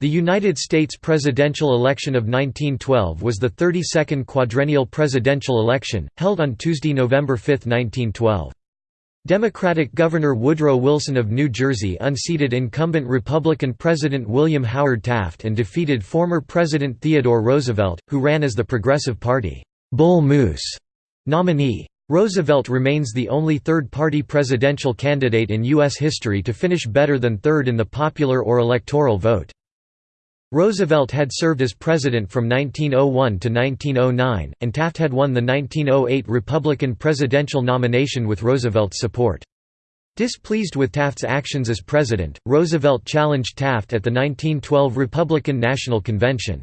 The United States presidential election of 1912 was the 32nd quadrennial presidential election, held on Tuesday, November 5, 1912. Democratic Governor Woodrow Wilson of New Jersey unseated incumbent Republican President William Howard Taft and defeated former President Theodore Roosevelt, who ran as the Progressive Party Bull Moose nominee. Roosevelt remains the only third-party presidential candidate in U.S. history to finish better than third in the popular or electoral vote. Roosevelt had served as president from 1901 to 1909, and Taft had won the 1908 Republican presidential nomination with Roosevelt's support. Displeased with Taft's actions as president, Roosevelt challenged Taft at the 1912 Republican National Convention.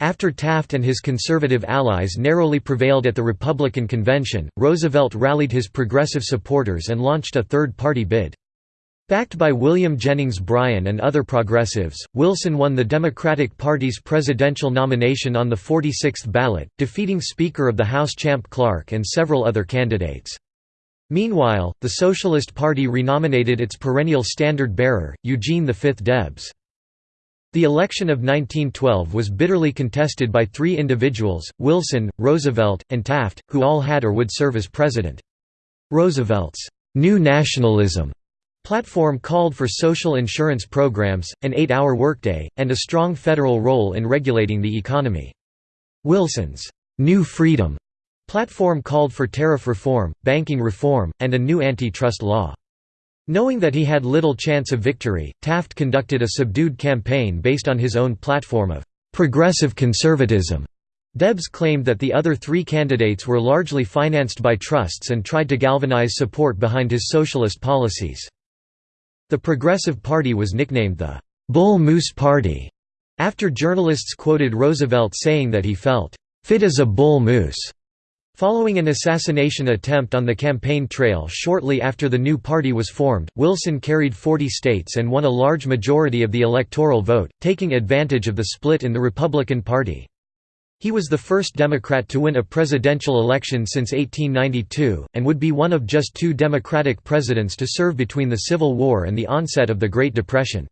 After Taft and his conservative allies narrowly prevailed at the Republican convention, Roosevelt rallied his progressive supporters and launched a third-party bid. Backed by William Jennings Bryan and other progressives, Wilson won the Democratic Party's presidential nomination on the 46th ballot, defeating Speaker of the House Champ Clark and several other candidates. Meanwhile, the Socialist Party renominated its perennial standard-bearer, Eugene V Debs. The election of 1912 was bitterly contested by three individuals, Wilson, Roosevelt, and Taft, who all had or would serve as president. Roosevelt's «New Nationalism» Platform called for social insurance programs, an eight-hour workday, and a strong federal role in regulating the economy. Wilson's «New Freedom» platform called for tariff reform, banking reform, and a new antitrust law. Knowing that he had little chance of victory, Taft conducted a subdued campaign based on his own platform of «progressive conservatism». Debs claimed that the other three candidates were largely financed by trusts and tried to galvanize support behind his socialist policies. The Progressive Party was nicknamed the Bull Moose Party, after journalists quoted Roosevelt saying that he felt fit as a bull moose. Following an assassination attempt on the campaign trail shortly after the new party was formed, Wilson carried 40 states and won a large majority of the electoral vote, taking advantage of the split in the Republican Party. He was the first Democrat to win a presidential election since 1892, and would be one of just two Democratic presidents to serve between the Civil War and the onset of the Great Depression.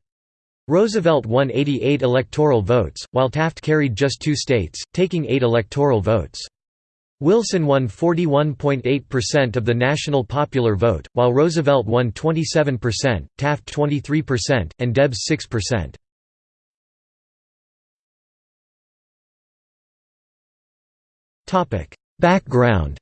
Roosevelt won 88 electoral votes, while Taft carried just two states, taking eight electoral votes. Wilson won 41.8% of the national popular vote, while Roosevelt won 27%, Taft 23%, and Debs 6%. Background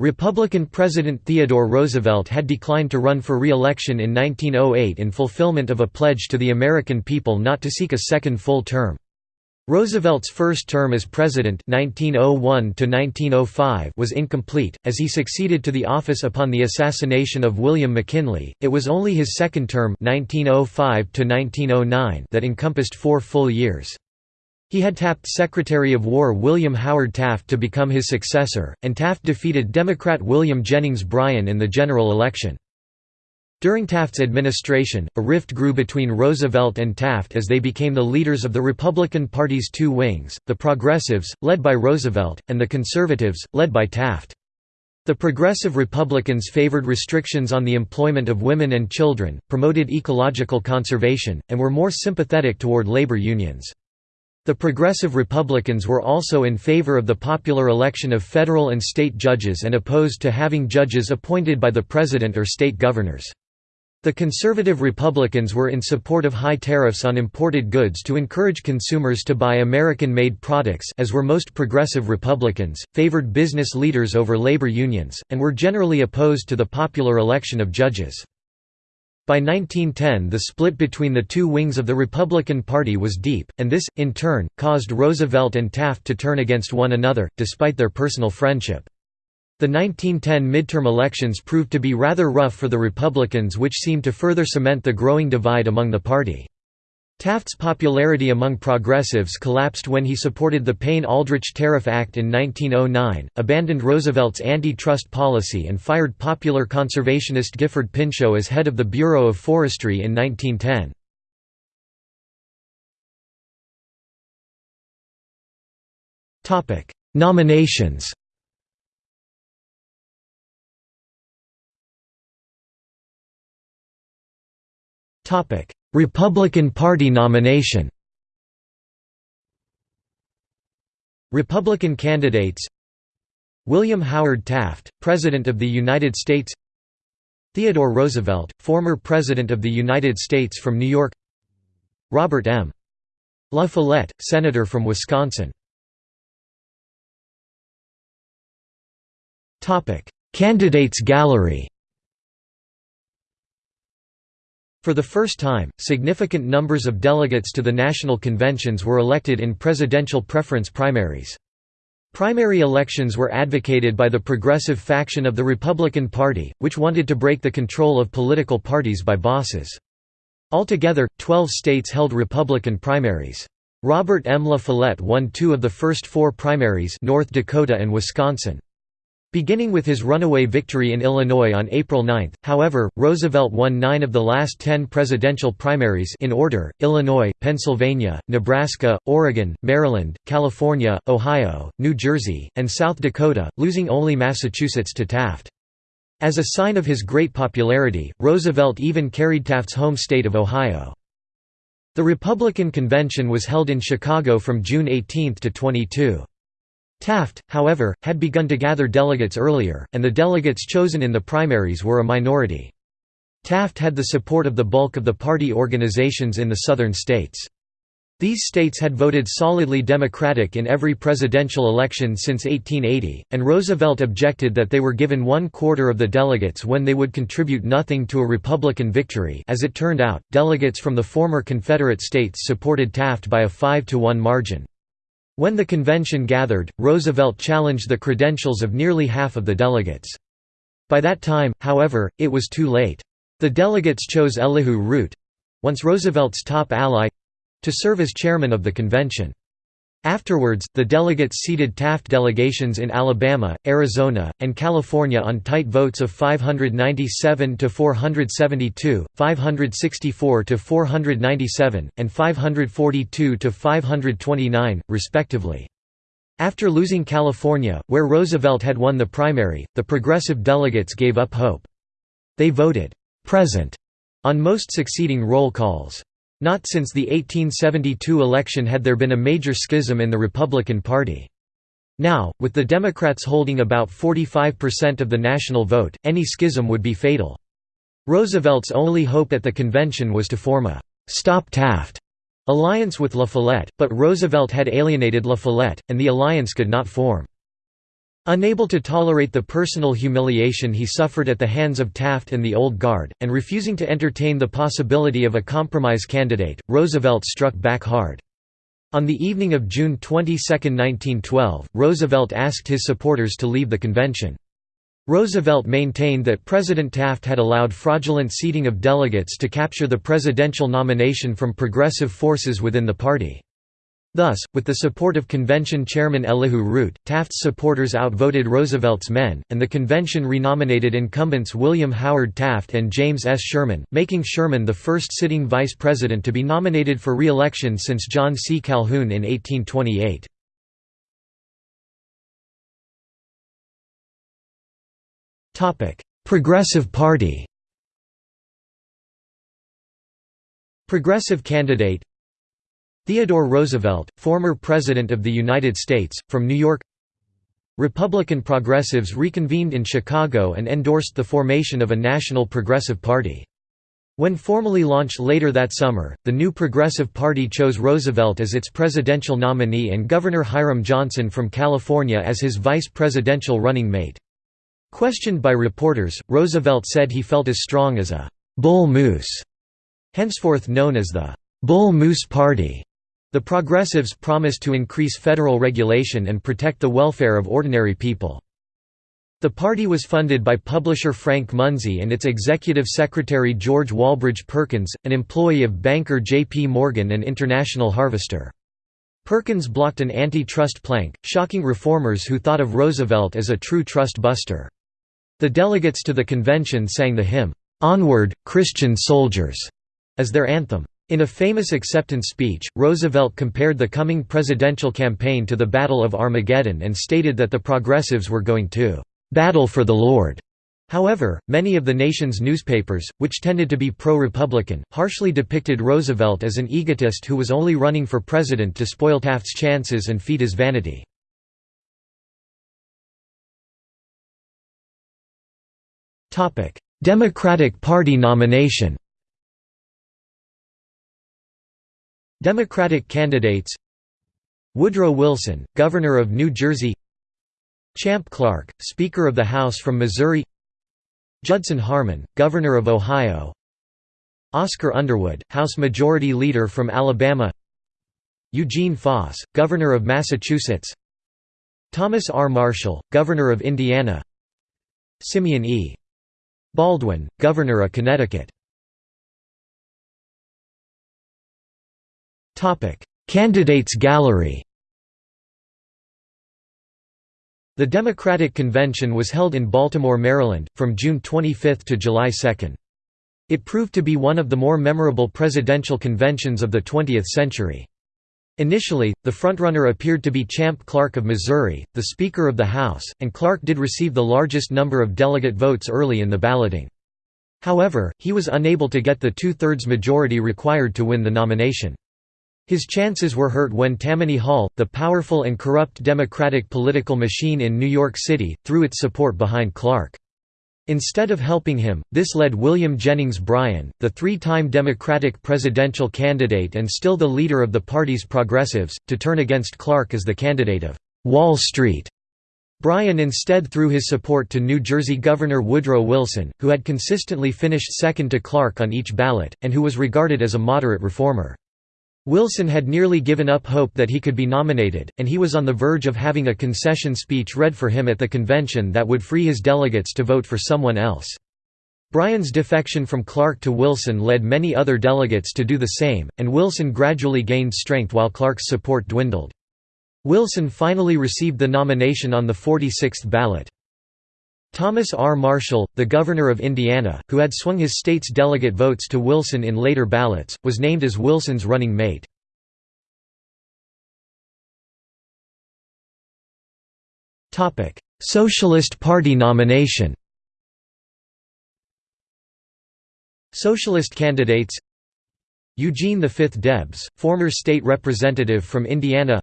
Republican President Theodore Roosevelt had declined to run for re-election in 1908 in fulfillment of a pledge to the American people not to seek a second full term. Roosevelt's first term as president 1901 was incomplete, as he succeeded to the office upon the assassination of William McKinley. It was only his second term 1905 that encompassed four full years. He had tapped Secretary of War William Howard Taft to become his successor, and Taft defeated Democrat William Jennings Bryan in the general election. During Taft's administration, a rift grew between Roosevelt and Taft as they became the leaders of the Republican Party's two wings, the Progressives, led by Roosevelt, and the Conservatives, led by Taft. The Progressive Republicans favored restrictions on the employment of women and children, promoted ecological conservation, and were more sympathetic toward labor unions. The Progressive Republicans were also in favor of the popular election of federal and state judges and opposed to having judges appointed by the president or state governors. The conservative Republicans were in support of high tariffs on imported goods to encourage consumers to buy American-made products as were most progressive Republicans, favored business leaders over labor unions, and were generally opposed to the popular election of judges. By 1910 the split between the two wings of the Republican Party was deep, and this, in turn, caused Roosevelt and Taft to turn against one another, despite their personal friendship. The 1910 midterm elections proved to be rather rough for the Republicans which seemed to further cement the growing divide among the party. Taft's popularity among progressives collapsed when he supported the Payne-Aldrich Tariff Act in 1909, abandoned Roosevelt's anti-trust policy and fired popular conservationist Gifford Pinchot as head of the Bureau of Forestry in 1910. Nominations Republican Party nomination Republican candidates William Howard Taft, President of the United States Theodore Roosevelt, former President of the United States from New York Robert M. La Follette, Senator from Wisconsin Candidates gallery For the first time, significant numbers of delegates to the national conventions were elected in presidential preference primaries. Primary elections were advocated by the progressive faction of the Republican Party, which wanted to break the control of political parties by bosses. Altogether, 12 states held Republican primaries. Robert M. La Follette won two of the first four primaries North Dakota and Wisconsin. Beginning with his runaway victory in Illinois on April 9, however, Roosevelt won nine of the last ten presidential primaries in order, Illinois, Pennsylvania, Nebraska, Oregon, Maryland, California, Ohio, New Jersey, and South Dakota, losing only Massachusetts to Taft. As a sign of his great popularity, Roosevelt even carried Taft's home state of Ohio. The Republican convention was held in Chicago from June 18 to 22. Taft, however, had begun to gather delegates earlier, and the delegates chosen in the primaries were a minority. Taft had the support of the bulk of the party organizations in the southern states. These states had voted solidly Democratic in every presidential election since 1880, and Roosevelt objected that they were given one quarter of the delegates when they would contribute nothing to a Republican victory as it turned out, delegates from the former Confederate states supported Taft by a 5 to 1 margin. When the convention gathered, Roosevelt challenged the credentials of nearly half of the delegates. By that time, however, it was too late. The delegates chose Elihu Root—once Roosevelt's top ally—to serve as chairman of the convention. Afterwards, the delegates seated Taft delegations in Alabama, Arizona, and California on tight votes of 597 to 472, 564 to 497, and 542 to 529, respectively. After losing California, where Roosevelt had won the primary, the progressive delegates gave up hope. They voted present on most succeeding roll calls. Not since the 1872 election had there been a major schism in the Republican Party. Now, with the Democrats holding about 45% of the national vote, any schism would be fatal. Roosevelt's only hope at the convention was to form a «Stop Taft» alliance with La Follette, but Roosevelt had alienated La Follette, and the alliance could not form. Unable to tolerate the personal humiliation he suffered at the hands of Taft and the Old Guard, and refusing to entertain the possibility of a compromise candidate, Roosevelt struck back hard. On the evening of June 22, 1912, Roosevelt asked his supporters to leave the convention. Roosevelt maintained that President Taft had allowed fraudulent seating of delegates to capture the presidential nomination from progressive forces within the party. Thus, with the support of convention chairman Elihu Root, Taft's supporters outvoted Roosevelt's men, and the convention renominated incumbents William Howard Taft and James S. Sherman, making Sherman the first sitting vice president to be nominated for re-election since John C. Calhoun in 1828. Progressive Party Progressive candidate Theodore Roosevelt, former President of the United States, from New York Republican progressives reconvened in Chicago and endorsed the formation of a National Progressive Party. When formally launched later that summer, the new Progressive Party chose Roosevelt as its presidential nominee and Governor Hiram Johnson from California as his vice presidential running mate. Questioned by reporters, Roosevelt said he felt as strong as a «bull moose», henceforth known as the «Bull Moose Party». The Progressives promised to increase federal regulation and protect the welfare of ordinary people. The party was funded by publisher Frank Munsey and its executive secretary George Walbridge Perkins, an employee of banker J. P. Morgan and International Harvester. Perkins blocked an anti-trust plank, shocking reformers who thought of Roosevelt as a true trust buster. The delegates to the convention sang the hymn, "'Onward, Christian Soldiers' as their anthem. In a famous acceptance speech, Roosevelt compared the coming presidential campaign to the Battle of Armageddon and stated that the progressives were going to "'battle for the Lord' However, many of the nation's newspapers, which tended to be pro-Republican, harshly depicted Roosevelt as an egotist who was only running for president to spoil Taft's chances and feed his vanity. Democratic Party nomination Democratic candidates Woodrow Wilson, Governor of New Jersey Champ Clark, Speaker of the House from Missouri Judson Harmon, Governor of Ohio Oscar Underwood, House Majority Leader from Alabama Eugene Foss, Governor of Massachusetts Thomas R. Marshall, Governor of Indiana Simeon E. Baldwin, Governor of Connecticut Candidates gallery The Democratic Convention was held in Baltimore, Maryland, from June 25 to July 2. It proved to be one of the more memorable presidential conventions of the 20th century. Initially, the frontrunner appeared to be Champ Clark of Missouri, the Speaker of the House, and Clark did receive the largest number of delegate votes early in the balloting. However, he was unable to get the two-thirds majority required to win the nomination. His chances were hurt when Tammany Hall, the powerful and corrupt Democratic political machine in New York City, threw its support behind Clark. Instead of helping him, this led William Jennings Bryan, the three-time Democratic presidential candidate and still the leader of the party's progressives, to turn against Clark as the candidate of «Wall Street». Bryan instead threw his support to New Jersey Governor Woodrow Wilson, who had consistently finished second to Clark on each ballot, and who was regarded as a moderate reformer. Wilson had nearly given up hope that he could be nominated, and he was on the verge of having a concession speech read for him at the convention that would free his delegates to vote for someone else. Bryan's defection from Clark to Wilson led many other delegates to do the same, and Wilson gradually gained strength while Clark's support dwindled. Wilson finally received the nomination on the 46th ballot. Thomas R. Marshall, the governor of Indiana, who had swung his state's delegate votes to Wilson in later ballots, was named as Wilson's running mate. Socialist Party nomination Socialist candidates Eugene V. Debs, former state representative from Indiana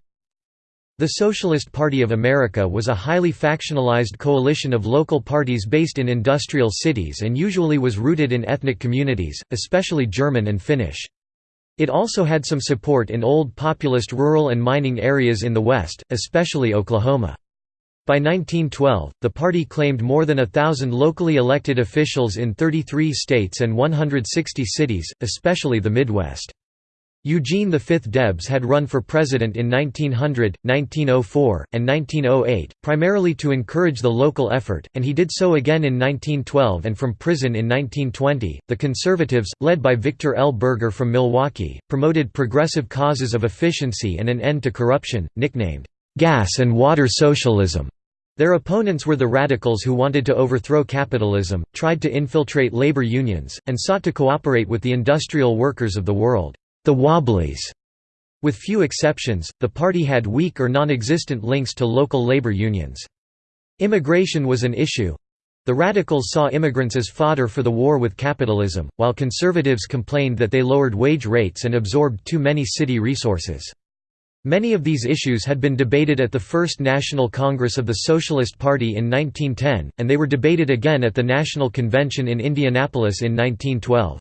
the Socialist Party of America was a highly factionalized coalition of local parties based in industrial cities and usually was rooted in ethnic communities, especially German and Finnish. It also had some support in old populist rural and mining areas in the West, especially Oklahoma. By 1912, the party claimed more than a thousand locally elected officials in 33 states and 160 cities, especially the Midwest. Eugene V. Debs had run for president in 1900, 1904, and 1908, primarily to encourage the local effort, and he did so again in 1912 and from prison in 1920. The Conservatives, led by Victor L. Berger from Milwaukee, promoted progressive causes of efficiency and an end to corruption, nicknamed gas and water socialism. Their opponents were the radicals who wanted to overthrow capitalism, tried to infiltrate labor unions, and sought to cooperate with the industrial workers of the world the Wobblies. With few exceptions, the party had weak or non-existent links to local labor unions. Immigration was an issue. The radicals saw immigrants as fodder for the war with capitalism, while conservatives complained that they lowered wage rates and absorbed too many city resources. Many of these issues had been debated at the First National Congress of the Socialist Party in 1910, and they were debated again at the National Convention in Indianapolis in 1912.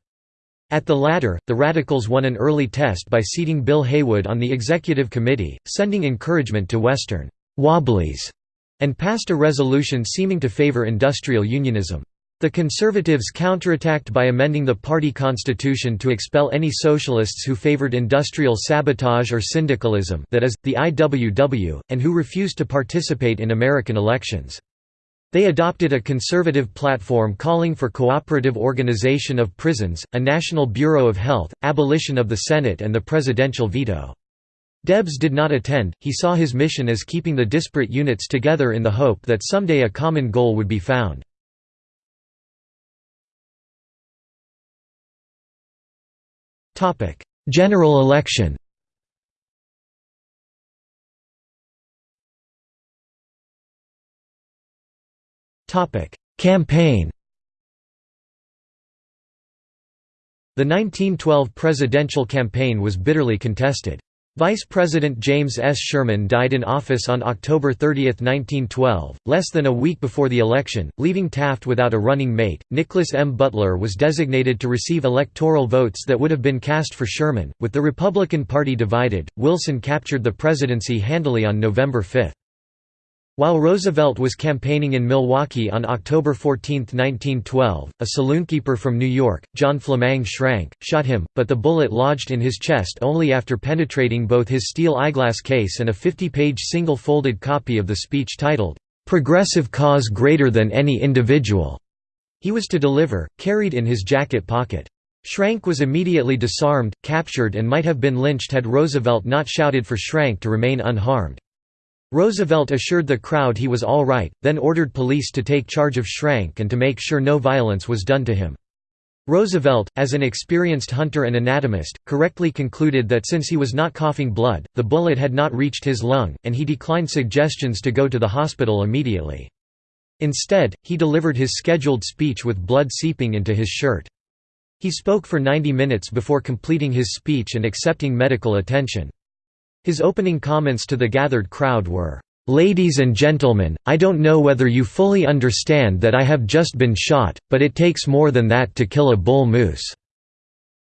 At the latter, the Radicals won an early test by seating Bill Haywood on the executive committee, sending encouragement to Western «wobblies» and passed a resolution seeming to favor industrial unionism. The Conservatives counterattacked by amending the party constitution to expel any socialists who favored industrial sabotage or syndicalism that is, the IWW, and who refused to participate in American elections. They adopted a conservative platform calling for cooperative organization of prisons, a national bureau of health, abolition of the Senate and the presidential veto. Debs did not attend, he saw his mission as keeping the disparate units together in the hope that someday a common goal would be found. General election campaign The 1912 presidential campaign was bitterly contested. Vice President James S. Sherman died in office on October 30, 1912, less than a week before the election, leaving Taft without a running mate. Nicholas M. Butler was designated to receive electoral votes that would have been cast for Sherman. With the Republican Party divided, Wilson captured the presidency handily on November 5. While Roosevelt was campaigning in Milwaukee on October 14, 1912, a saloonkeeper from New York, John Flammang Schrank, shot him, but the bullet lodged in his chest only after penetrating both his steel eyeglass case and a 50-page single-folded copy of the speech titled, "'Progressive Cause Greater Than Any Individual' he was to deliver, carried in his jacket pocket. Schrank was immediately disarmed, captured and might have been lynched had Roosevelt not shouted for Schrank to remain unharmed. Roosevelt assured the crowd he was all right, then ordered police to take charge of Schrank and to make sure no violence was done to him. Roosevelt, as an experienced hunter and anatomist, correctly concluded that since he was not coughing blood, the bullet had not reached his lung, and he declined suggestions to go to the hospital immediately. Instead, he delivered his scheduled speech with blood seeping into his shirt. He spoke for 90 minutes before completing his speech and accepting medical attention. His opening comments to the gathered crowd were, "'Ladies and gentlemen, I don't know whether you fully understand that I have just been shot, but it takes more than that to kill a bull moose."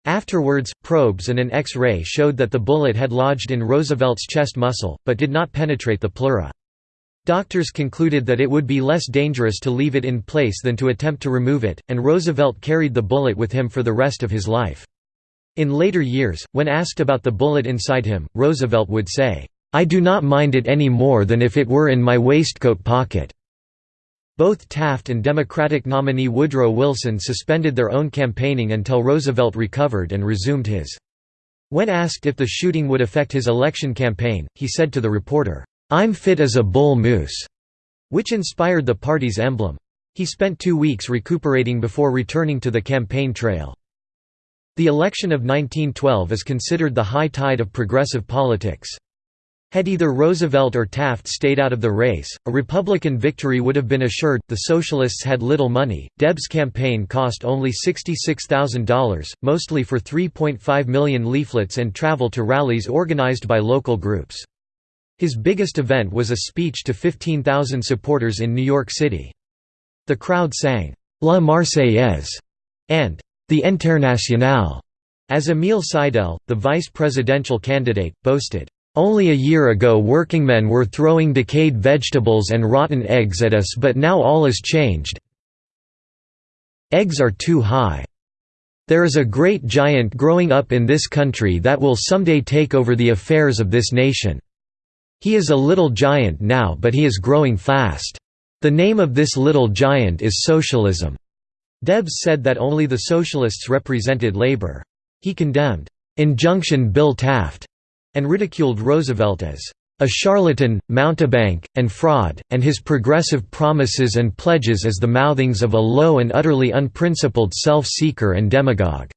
Afterwards, probes and an X-ray showed that the bullet had lodged in Roosevelt's chest muscle, but did not penetrate the pleura. Doctors concluded that it would be less dangerous to leave it in place than to attempt to remove it, and Roosevelt carried the bullet with him for the rest of his life. In later years, when asked about the bullet inside him, Roosevelt would say, "'I do not mind it any more than if it were in my waistcoat pocket.'" Both Taft and Democratic nominee Woodrow Wilson suspended their own campaigning until Roosevelt recovered and resumed his. When asked if the shooting would affect his election campaign, he said to the reporter, "'I'm fit as a bull moose'", which inspired the party's emblem. He spent two weeks recuperating before returning to the campaign trail. The election of 1912 is considered the high tide of progressive politics. Had either Roosevelt or Taft stayed out of the race, a Republican victory would have been assured. The Socialists had little money. Debs' campaign cost only $66,000, mostly for 3.5 million leaflets and travel to rallies organized by local groups. His biggest event was a speech to 15,000 supporters in New York City. The crowd sang, La Marseillaise and the Internationale, as Emile Seidel, the vice presidential candidate, boasted, "...only a year ago workingmen were throwing decayed vegetables and rotten eggs at us but now all is changed Eggs are too high. There is a great giant growing up in this country that will someday take over the affairs of this nation. He is a little giant now but he is growing fast. The name of this little giant is socialism." Debs said that only the Socialists represented labor. He condemned, "'Injunction Bill Taft' and ridiculed Roosevelt as a charlatan, mountebank, and fraud, and his progressive promises and pledges as the mouthings of a low and utterly unprincipled self-seeker and demagogue."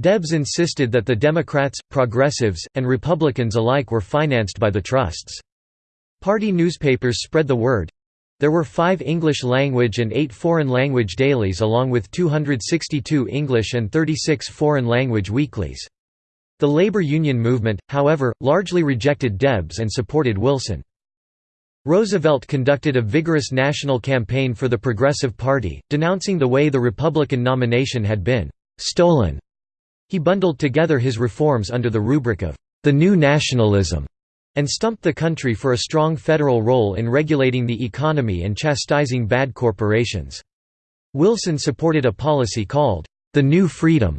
Debs insisted that the Democrats, progressives, and Republicans alike were financed by the trusts. Party newspapers spread the word, there were five English-language and eight foreign-language dailies along with 262 English and 36 foreign-language weeklies. The labor union movement, however, largely rejected Debs and supported Wilson. Roosevelt conducted a vigorous national campaign for the Progressive Party, denouncing the way the Republican nomination had been «stolen». He bundled together his reforms under the rubric of «the new nationalism» and stumped the country for a strong federal role in regulating the economy and chastising bad corporations. Wilson supported a policy called, "...the New Freedom."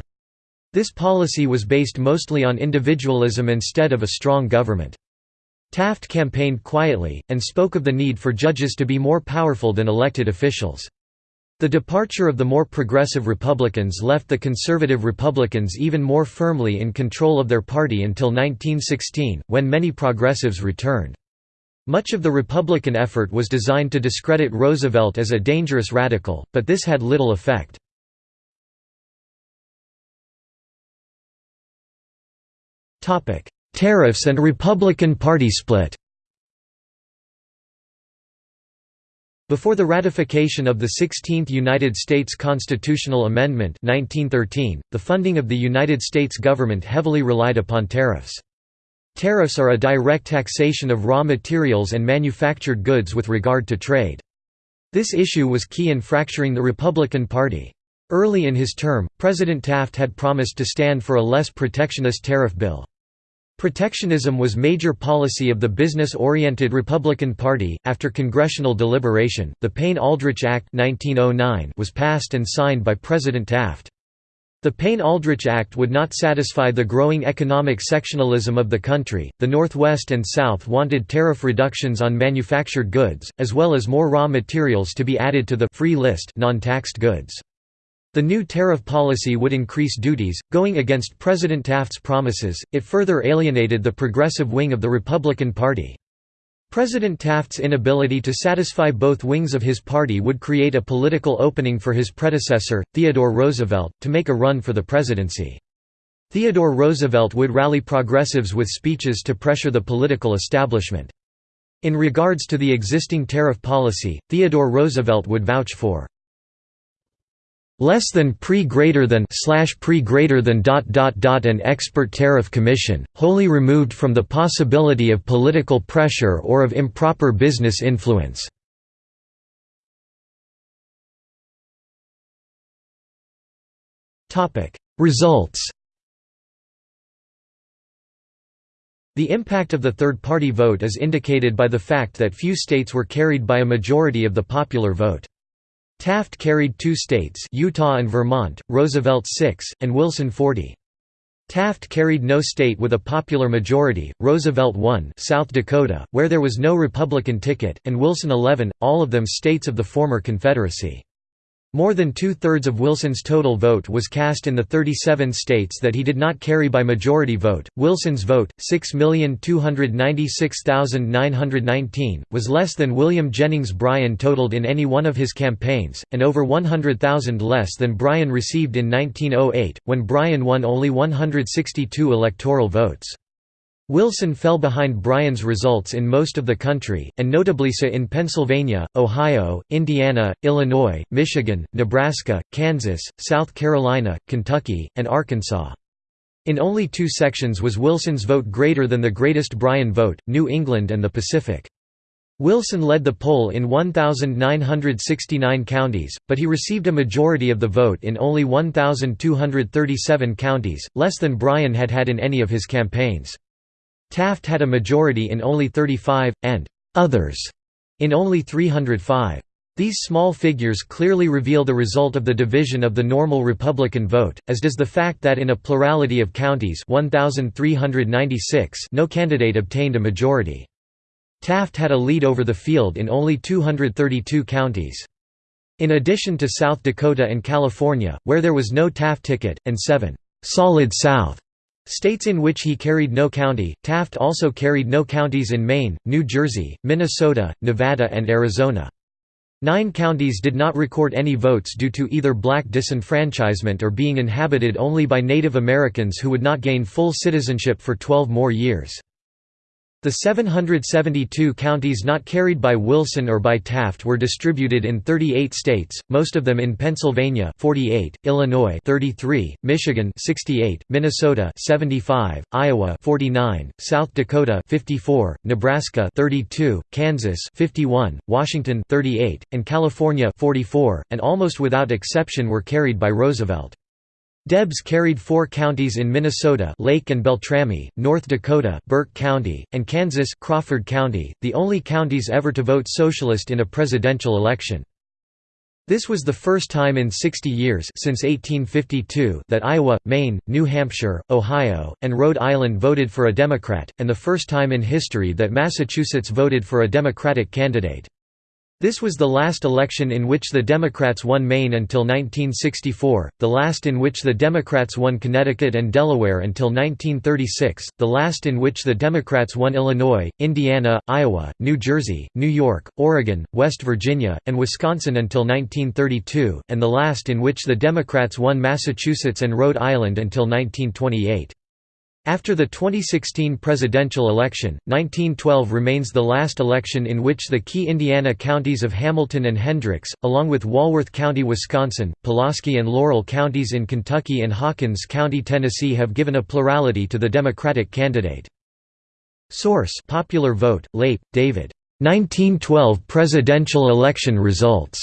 This policy was based mostly on individualism instead of a strong government. Taft campaigned quietly, and spoke of the need for judges to be more powerful than elected officials. The departure of the more progressive Republicans left the conservative Republicans even more firmly in control of their party until 1916, when many progressives returned. Much of the Republican effort was designed to discredit Roosevelt as a dangerous radical, but this had little effect. Tariffs and Republican Party split Before the ratification of the 16th United States constitutional amendment 1913, the funding of the United States government heavily relied upon tariffs. Tariffs are a direct taxation of raw materials and manufactured goods with regard to trade. This issue was key in fracturing the Republican Party. Early in his term, President Taft had promised to stand for a less protectionist tariff bill. Protectionism was major policy of the business-oriented Republican Party. After congressional deliberation, the Payne-Aldrich Act 1909 was passed and signed by President Taft. The Payne-Aldrich Act would not satisfy the growing economic sectionalism of the country. The Northwest and South wanted tariff reductions on manufactured goods, as well as more raw materials to be added to the free list non-taxed goods. The new tariff policy would increase duties, going against President Taft's promises, it further alienated the progressive wing of the Republican Party. President Taft's inability to satisfy both wings of his party would create a political opening for his predecessor, Theodore Roosevelt, to make a run for the presidency. Theodore Roosevelt would rally progressives with speeches to pressure the political establishment. In regards to the existing tariff policy, Theodore Roosevelt would vouch for less than pre greater than slash pre greater than dot dot dot an expert tariff commission wholly removed from the possibility of political pressure or of improper business influence topic results The impact of the third-party vote is indicated by the fact that few states were carried by a majority of the popular vote. Taft carried two states Utah and Vermont, Roosevelt six, and Wilson 40. Taft carried no state with a popular majority, Roosevelt won South Dakota, where there was no Republican ticket, and Wilson 11, all of them states of the former Confederacy. More than two-thirds of Wilson's total vote was cast in the 37 states that he did not carry by majority vote. Wilson's vote, 6,296,919, was less than William Jennings Bryan totaled in any one of his campaigns, and over 100,000 less than Bryan received in 1908, when Bryan won only 162 electoral votes. Wilson fell behind Bryan's results in most of the country, and notably so in Pennsylvania, Ohio, Indiana, Illinois, Michigan, Nebraska, Kansas, South Carolina, Kentucky, and Arkansas. In only two sections was Wilson's vote greater than the greatest Bryan vote, New England and the Pacific. Wilson led the poll in 1,969 counties, but he received a majority of the vote in only 1,237 counties, less than Bryan had had in any of his campaigns. Taft had a majority in only 35, and «others» in only 305. These small figures clearly reveal the result of the division of the normal Republican vote, as does the fact that in a plurality of counties 1,396 no candidate obtained a majority. Taft had a lead over the field in only 232 counties. In addition to South Dakota and California, where there was no Taft ticket, and seven «solid South» States in which he carried no county, Taft also carried no counties in Maine, New Jersey, Minnesota, Nevada and Arizona. Nine counties did not record any votes due to either black disenfranchisement or being inhabited only by Native Americans who would not gain full citizenship for 12 more years. The 772 counties not carried by Wilson or by Taft were distributed in 38 states, most of them in Pennsylvania 48, Illinois 33, Michigan 68, Minnesota 75, Iowa 49, South Dakota 54, Nebraska 32, Kansas 51, Washington 38, and California 44, and almost without exception were carried by Roosevelt. Debs carried four counties in Minnesota Lake and Beltrami, North Dakota Burke County, and Kansas Crawford County, the only counties ever to vote Socialist in a presidential election. This was the first time in 60 years since 1852 that Iowa, Maine, New Hampshire, Ohio, and Rhode Island voted for a Democrat, and the first time in history that Massachusetts voted for a Democratic candidate. This was the last election in which the Democrats won Maine until 1964, the last in which the Democrats won Connecticut and Delaware until 1936, the last in which the Democrats won Illinois, Indiana, Iowa, New Jersey, New York, Oregon, West Virginia, and Wisconsin until 1932, and the last in which the Democrats won Massachusetts and Rhode Island until 1928. After the 2016 presidential election, 1912 remains the last election in which the key Indiana counties of Hamilton and Hendricks, along with Walworth County Wisconsin, Pulaski and Laurel counties in Kentucky and Hawkins County Tennessee have given a plurality to the Democratic candidate. Source Popular Vote, Leip, David. 1912 presidential election results.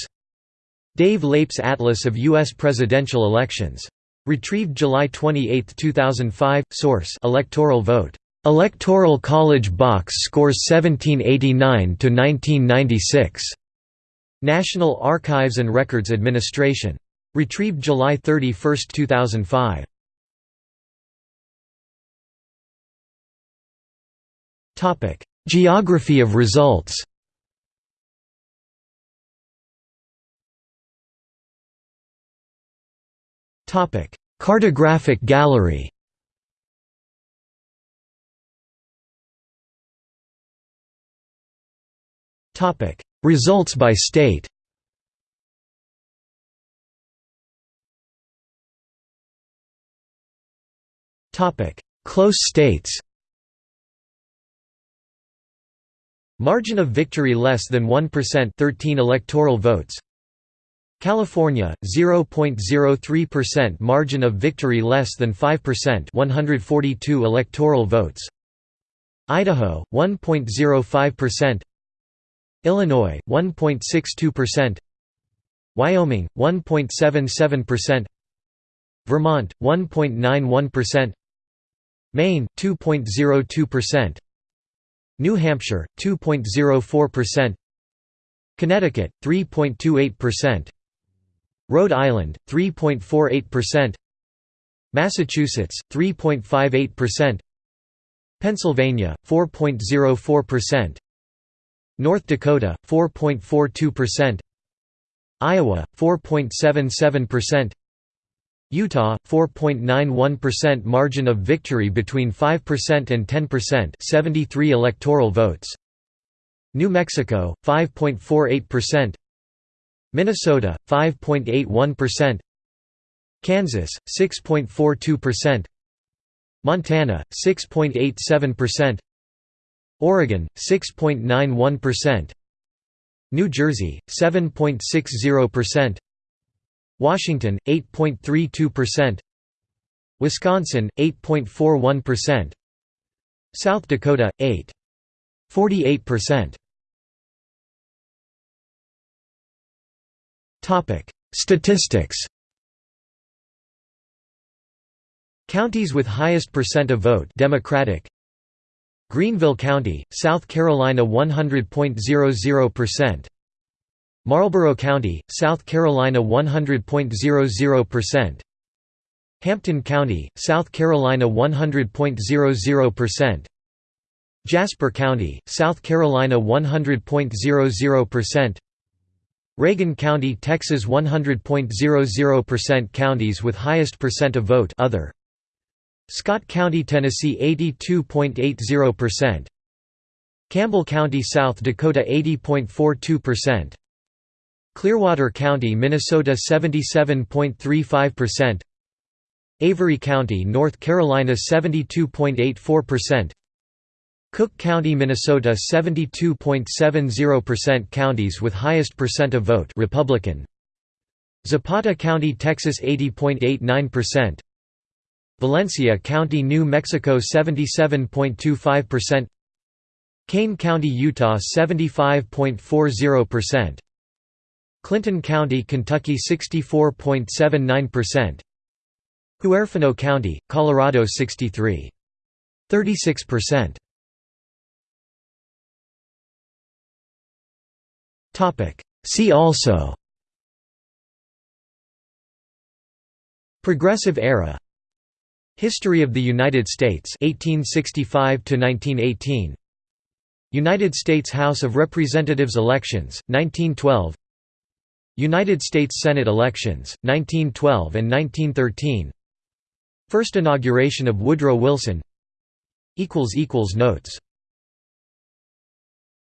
Dave Leip's Atlas of U.S. Presidential Elections. Retrieved July 28, 2005. Source: Electoral vote. Electoral College box scores 1789 to 1996. National Archives and Records Administration. Retrieved July 31, 2005. Topic: Geography of results. Cartographic gallery. Topic: Results by state. Topic: Close states. Margin of victory less than 1% 13 electoral votes California 0.03% margin of victory less than 5% 142 electoral votes. Idaho 1.05% Illinois 1.62% Wyoming 1.77% Vermont 1.91% Maine 2.02% New Hampshire 2.04% Connecticut 3.28% Rhode Island 3.48%, Massachusetts 3.58%, Pennsylvania 4.04%, North Dakota 4.42%, Iowa 4.77%, Utah 4.91% margin of victory between 5% and 10% 73 electoral votes. New Mexico 5.48% Minnesota 5.81%, Kansas 6.42%, Montana 6.87%, Oregon 6.91%, New Jersey 7.60%, Washington 8.32%, Wisconsin 8.41%, South Dakota 8.48%. Statistics. Counties with highest percent of vote Democratic. Greenville County, South Carolina 100.00%. Marlboro County, South Carolina 100.00%. Hampton County, South Carolina 100.00%. Jasper County, South Carolina 100.00%. Reagan County, Texas 100.00% Counties with highest percent of vote other. Scott County, Tennessee 82.80% Campbell County, South Dakota 80.42% Clearwater County, Minnesota 77.35% Avery County, North Carolina 72.84% Cook County, Minnesota 72.70% Counties with highest percent of vote Republican. Zapata County, Texas 80.89% Valencia County, New Mexico 77.25% Kane County, Utah 75.40% Clinton County, Kentucky 64.79% Huerfano County, Colorado 63.36% See also Progressive era History of the United States 1865 to 1918 United States House of Representatives elections 1912 United States Senate elections 1912 and 1913 First inauguration of Woodrow Wilson equals equals notes